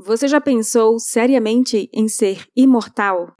Você já pensou seriamente em ser imortal?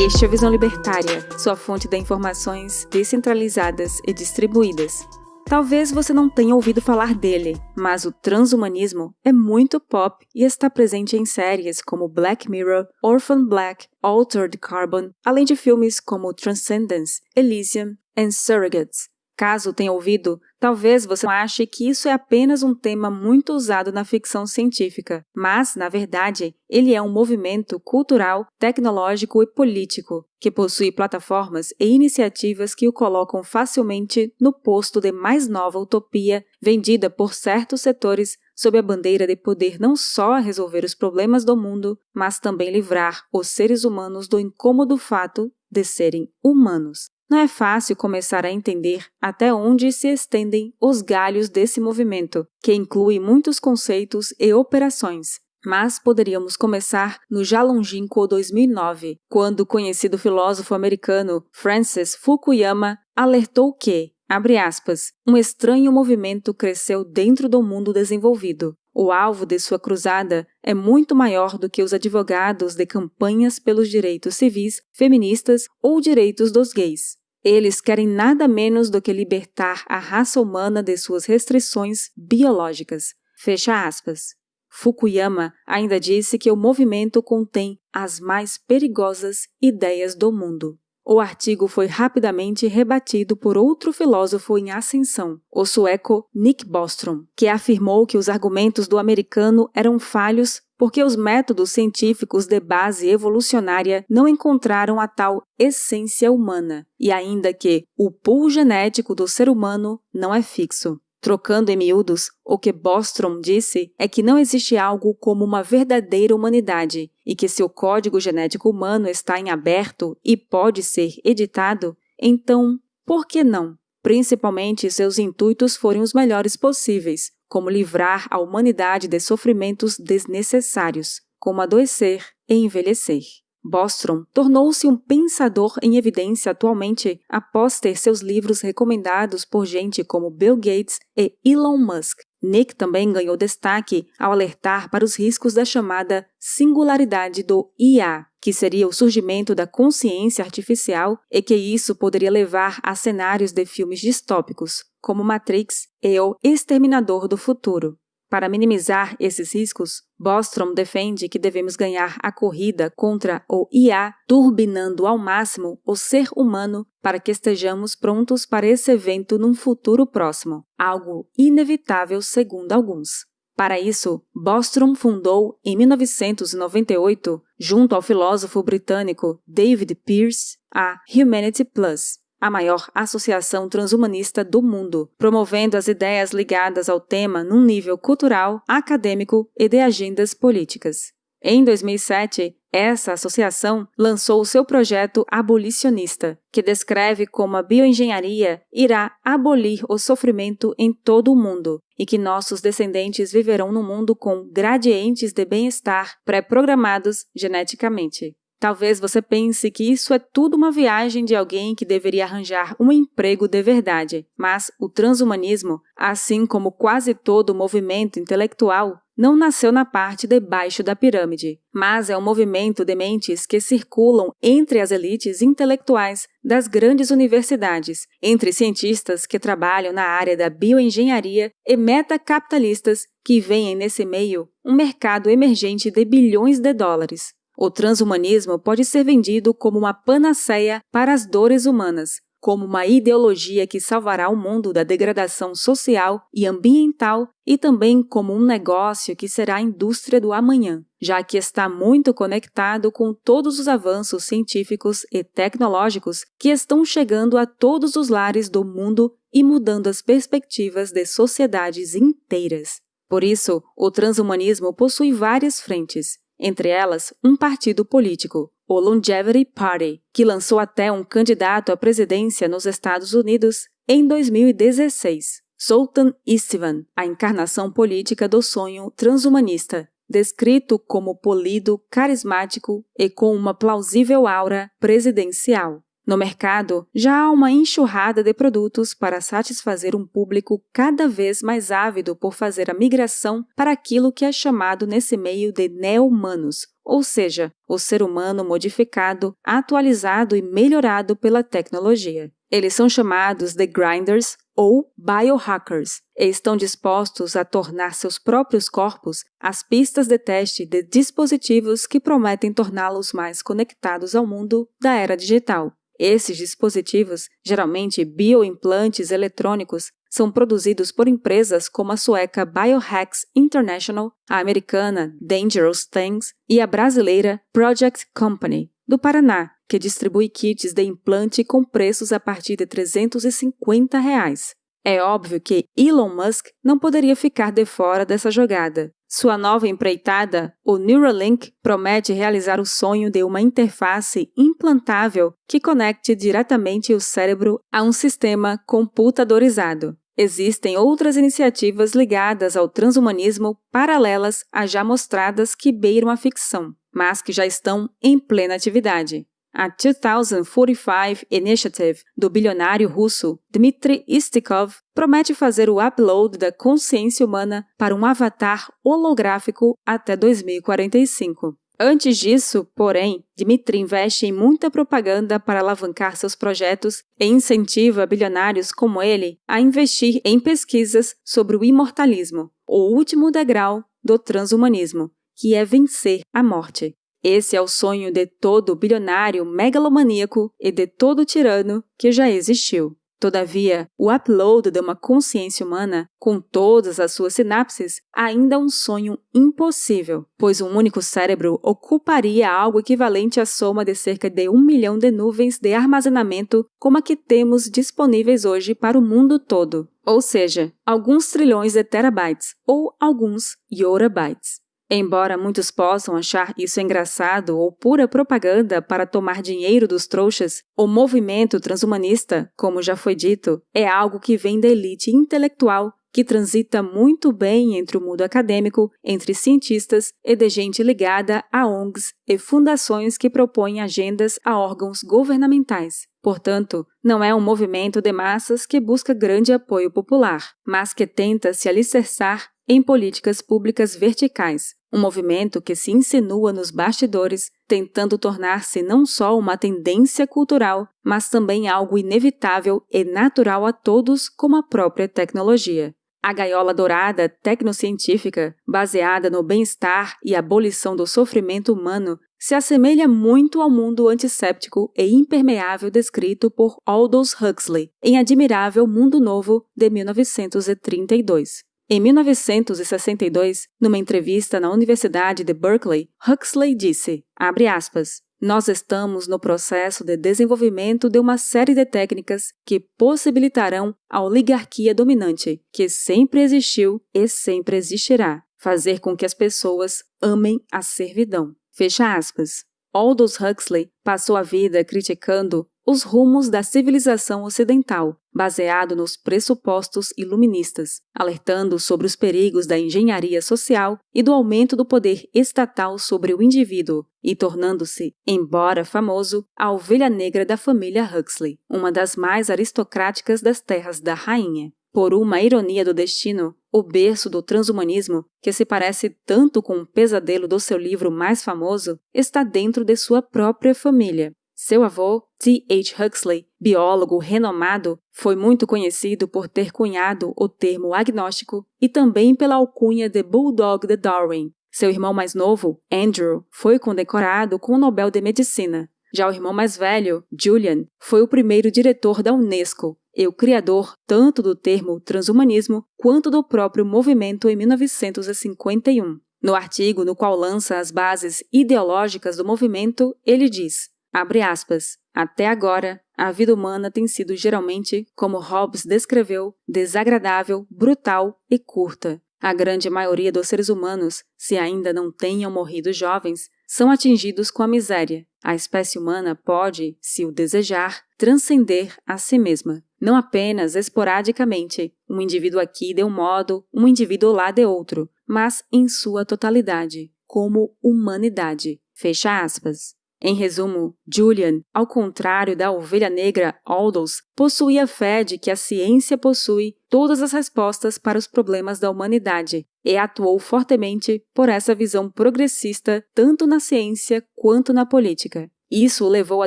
Este é a Visão Libertária, sua fonte de informações descentralizadas e distribuídas. Talvez você não tenha ouvido falar dele, mas o transhumanismo é muito pop e está presente em séries como Black Mirror, Orphan Black, Altered Carbon, além de filmes como Transcendence, Elysium e Surrogates. Caso tenha ouvido, talvez você ache que isso é apenas um tema muito usado na ficção científica, mas, na verdade, ele é um movimento cultural, tecnológico e político que possui plataformas e iniciativas que o colocam facilmente no posto de mais nova utopia vendida por certos setores sob a bandeira de poder não só resolver os problemas do mundo, mas também livrar os seres humanos do incômodo fato de serem humanos. Não é fácil começar a entender até onde se estendem os galhos desse movimento, que inclui muitos conceitos e operações. Mas poderíamos começar no já longínquo 2009, quando o conhecido filósofo americano Francis Fukuyama alertou que, abre aspas, um estranho movimento cresceu dentro do mundo desenvolvido. O alvo de sua cruzada é muito maior do que os advogados de campanhas pelos direitos civis, feministas ou direitos dos gays. Eles querem nada menos do que libertar a raça humana de suas restrições biológicas. Fecha aspas. Fukuyama ainda disse que o movimento contém as mais perigosas ideias do mundo. O artigo foi rapidamente rebatido por outro filósofo em ascensão, o sueco Nick Bostrom, que afirmou que os argumentos do americano eram falhos porque os métodos científicos de base evolucionária não encontraram a tal essência humana, e ainda que o pool genético do ser humano não é fixo. Trocando em miúdos, o que Bostrom disse é que não existe algo como uma verdadeira humanidade e que se o código genético humano está em aberto e pode ser editado, então, por que não? Principalmente se seus intuitos forem os melhores possíveis, como livrar a humanidade de sofrimentos desnecessários, como adoecer e envelhecer. Bostrom tornou-se um pensador em evidência atualmente após ter seus livros recomendados por gente como Bill Gates e Elon Musk. Nick também ganhou destaque ao alertar para os riscos da chamada singularidade do IA, que seria o surgimento da consciência artificial e que isso poderia levar a cenários de filmes distópicos, como Matrix e O Exterminador do Futuro. Para minimizar esses riscos, Bostrom defende que devemos ganhar a corrida contra o IA, turbinando ao máximo o ser humano para que estejamos prontos para esse evento num futuro próximo, algo inevitável segundo alguns. Para isso, Bostrom fundou, em 1998, junto ao filósofo britânico David Pearce, a Humanity Plus, a maior associação transhumanista do mundo, promovendo as ideias ligadas ao tema num nível cultural, acadêmico e de agendas políticas. Em 2007, essa associação lançou o seu projeto abolicionista, que descreve como a bioengenharia irá abolir o sofrimento em todo o mundo e que nossos descendentes viverão num mundo com gradientes de bem-estar pré-programados geneticamente. Talvez você pense que isso é tudo uma viagem de alguém que deveria arranjar um emprego de verdade, mas o transhumanismo, assim como quase todo o movimento intelectual, não nasceu na parte de baixo da pirâmide, mas é um movimento de mentes que circulam entre as elites intelectuais das grandes universidades, entre cientistas que trabalham na área da bioengenharia e metacapitalistas que veem nesse meio um mercado emergente de bilhões de dólares. O transhumanismo pode ser vendido como uma panaceia para as dores humanas, como uma ideologia que salvará o mundo da degradação social e ambiental e também como um negócio que será a indústria do amanhã, já que está muito conectado com todos os avanços científicos e tecnológicos que estão chegando a todos os lares do mundo e mudando as perspectivas de sociedades inteiras. Por isso, o transhumanismo possui várias frentes, entre elas um partido político, o Longevity Party, que lançou até um candidato à presidência nos Estados Unidos em 2016, Sultan Istvan, a encarnação política do sonho transhumanista, descrito como polido, carismático e com uma plausível aura presidencial. No mercado, já há uma enxurrada de produtos para satisfazer um público cada vez mais ávido por fazer a migração para aquilo que é chamado nesse meio de neo-humanos, ou seja, o ser humano modificado, atualizado e melhorado pela tecnologia. Eles são chamados de grinders ou biohackers e estão dispostos a tornar seus próprios corpos as pistas de teste de dispositivos que prometem torná-los mais conectados ao mundo da era digital. Esses dispositivos, geralmente bioimplantes eletrônicos, são produzidos por empresas como a sueca Biohacks International, a americana Dangerous Things e a brasileira Project Company, do Paraná, que distribui kits de implante com preços a partir de 350 reais. É óbvio que Elon Musk não poderia ficar de fora dessa jogada. Sua nova empreitada, o Neuralink, promete realizar o sonho de uma interface implantável que conecte diretamente o cérebro a um sistema computadorizado. Existem outras iniciativas ligadas ao transhumanismo paralelas a já mostradas que beiram a ficção, mas que já estão em plena atividade. A 2045 Initiative do bilionário russo Dmitry Istikov promete fazer o upload da consciência humana para um avatar holográfico até 2045. Antes disso, porém, Dmitry investe em muita propaganda para alavancar seus projetos e incentiva bilionários como ele a investir em pesquisas sobre o imortalismo, o último degrau do transhumanismo, que é vencer a morte. Esse é o sonho de todo bilionário megalomaníaco e de todo tirano que já existiu. Todavia, o upload de uma consciência humana, com todas as suas sinapses, ainda é um sonho impossível, pois um único cérebro ocuparia algo equivalente à soma de cerca de um milhão de nuvens de armazenamento como a que temos disponíveis hoje para o mundo todo, ou seja, alguns trilhões de terabytes ou alguns yorabytes. Embora muitos possam achar isso engraçado ou pura propaganda para tomar dinheiro dos trouxas, o movimento transhumanista, como já foi dito, é algo que vem da elite intelectual que transita muito bem entre o mundo acadêmico, entre cientistas e de gente ligada a ONGs e fundações que propõem agendas a órgãos governamentais. Portanto, não é um movimento de massas que busca grande apoio popular, mas que tenta se alicerçar em políticas públicas verticais, um movimento que se insinua nos bastidores, tentando tornar-se não só uma tendência cultural, mas também algo inevitável e natural a todos, como a própria tecnologia. A gaiola dourada tecnocientífica, baseada no bem-estar e abolição do sofrimento humano, se assemelha muito ao mundo antisséptico e impermeável descrito por Aldous Huxley em Admirável Mundo Novo de 1932. Em 1962, numa entrevista na Universidade de Berkeley, Huxley disse, aspas, nós estamos no processo de desenvolvimento de uma série de técnicas que possibilitarão a oligarquia dominante, que sempre existiu e sempre existirá, fazer com que as pessoas amem a servidão. Fecha aspas. Aldous Huxley passou a vida criticando os rumos da civilização ocidental, baseado nos pressupostos iluministas, alertando sobre os perigos da engenharia social e do aumento do poder estatal sobre o indivíduo, e tornando-se, embora famoso, a ovelha negra da família Huxley, uma das mais aristocráticas das terras da rainha. Por uma ironia do destino, o berço do transhumanismo, que se parece tanto com o pesadelo do seu livro mais famoso, está dentro de sua própria família. Seu avô, T. H. Huxley, biólogo renomado, foi muito conhecido por ter cunhado o termo agnóstico e também pela alcunha de Bulldog de Darwin. Seu irmão mais novo, Andrew, foi condecorado com o Nobel de Medicina. Já o irmão mais velho, Julian, foi o primeiro diretor da Unesco e o criador tanto do termo transhumanismo quanto do próprio movimento em 1951. No artigo no qual lança as bases ideológicas do movimento, ele diz: Abre aspas. Até agora, a vida humana tem sido geralmente, como Hobbes descreveu, desagradável, brutal e curta. A grande maioria dos seres humanos, se ainda não tenham morrido jovens, são atingidos com a miséria. A espécie humana pode, se o desejar, transcender a si mesma. Não apenas esporadicamente, um indivíduo aqui de um modo, um indivíduo lá de outro, mas em sua totalidade, como humanidade. Fecha aspas. Em resumo, Julian, ao contrário da ovelha negra Aldous, possuía fé de que a ciência possui todas as respostas para os problemas da humanidade e atuou fortemente por essa visão progressista tanto na ciência quanto na política. Isso o levou a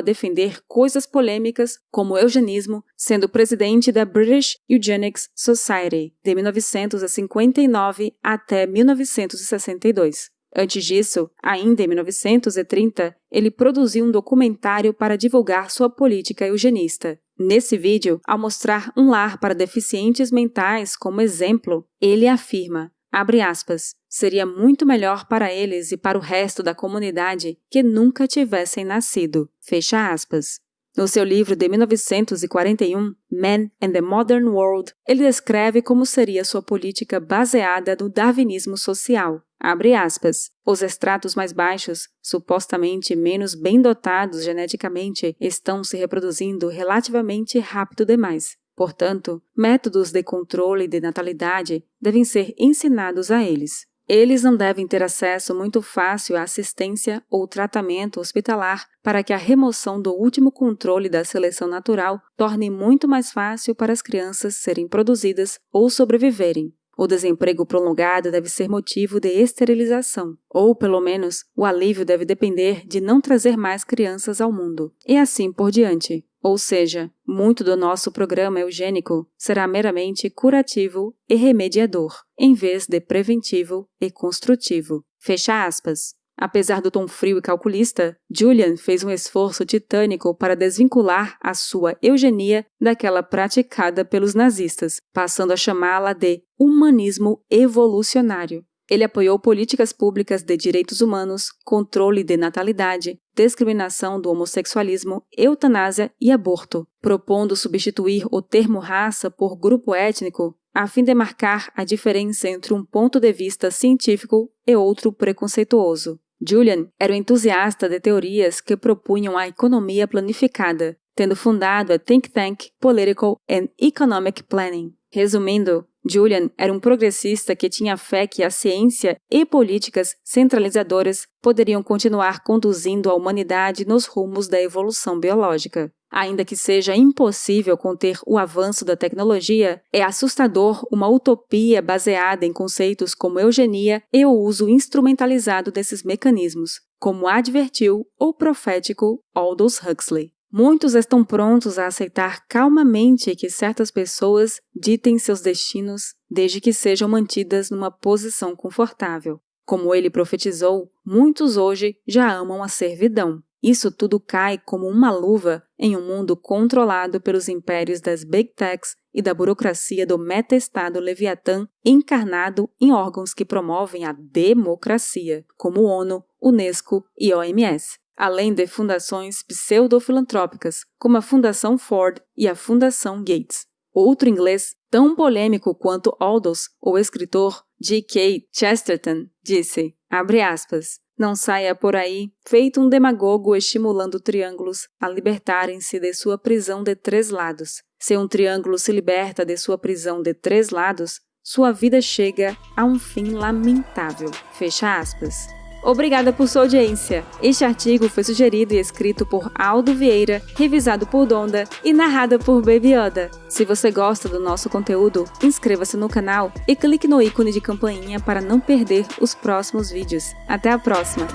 defender coisas polêmicas como o eugenismo, sendo presidente da British Eugenics Society de 1959 até 1962. Antes disso, ainda em 1930, ele produziu um documentário para divulgar sua política eugenista. Nesse vídeo, ao mostrar um lar para deficientes mentais como exemplo, ele afirma: Abre aspas. Seria muito melhor para eles e para o resto da comunidade que nunca tivessem nascido. Fecha aspas. No seu livro de 1941, Man and the Modern World, ele descreve como seria sua política baseada no darwinismo social. Abre aspas. Os extratos mais baixos, supostamente menos bem dotados geneticamente, estão se reproduzindo relativamente rápido demais. Portanto, métodos de controle de natalidade devem ser ensinados a eles. Eles não devem ter acesso muito fácil à assistência ou tratamento hospitalar para que a remoção do último controle da seleção natural torne muito mais fácil para as crianças serem produzidas ou sobreviverem. O desemprego prolongado deve ser motivo de esterilização, ou, pelo menos, o alívio deve depender de não trazer mais crianças ao mundo, e assim por diante. Ou seja, muito do nosso programa eugênico será meramente curativo e remediador, em vez de preventivo e construtivo. Fecha aspas. Apesar do tom frio e calculista, Julian fez um esforço titânico para desvincular a sua eugenia daquela praticada pelos nazistas, passando a chamá-la de humanismo evolucionário. Ele apoiou políticas públicas de direitos humanos, controle de natalidade, discriminação do homossexualismo, eutanásia e aborto, propondo substituir o termo raça por grupo étnico, a fim de marcar a diferença entre um ponto de vista científico e outro preconceituoso. Julian era um entusiasta de teorias que propunham a economia planificada, tendo fundado a think tank Political and Economic Planning. Resumindo, Julian era um progressista que tinha fé que a ciência e políticas centralizadoras poderiam continuar conduzindo a humanidade nos rumos da evolução biológica. Ainda que seja impossível conter o avanço da tecnologia, é assustador uma utopia baseada em conceitos como eugenia e o uso instrumentalizado desses mecanismos, como advertiu o profético Aldous Huxley. Muitos estão prontos a aceitar calmamente que certas pessoas ditem seus destinos desde que sejam mantidas numa posição confortável. Como ele profetizou, muitos hoje já amam a servidão. Isso tudo cai como uma luva em um mundo controlado pelos impérios das Big Techs e da burocracia do meta-estado Leviatã encarnado em órgãos que promovem a democracia, como ONU, Unesco e OMS além de fundações pseudo-filantrópicas, como a Fundação Ford e a Fundação Gates. Outro inglês tão polêmico quanto Aldous, o escritor G.K. Chesterton, disse, aspas, não saia por aí, feito um demagogo estimulando triângulos a libertarem-se de sua prisão de três lados. Se um triângulo se liberta de sua prisão de três lados, sua vida chega a um fim lamentável. Fecha aspas. Obrigada por sua audiência. Este artigo foi sugerido e escrito por Aldo Vieira, revisado por Donda e narrado por Baby Yoda. Se você gosta do nosso conteúdo, inscreva-se no canal e clique no ícone de campainha para não perder os próximos vídeos. Até a próxima!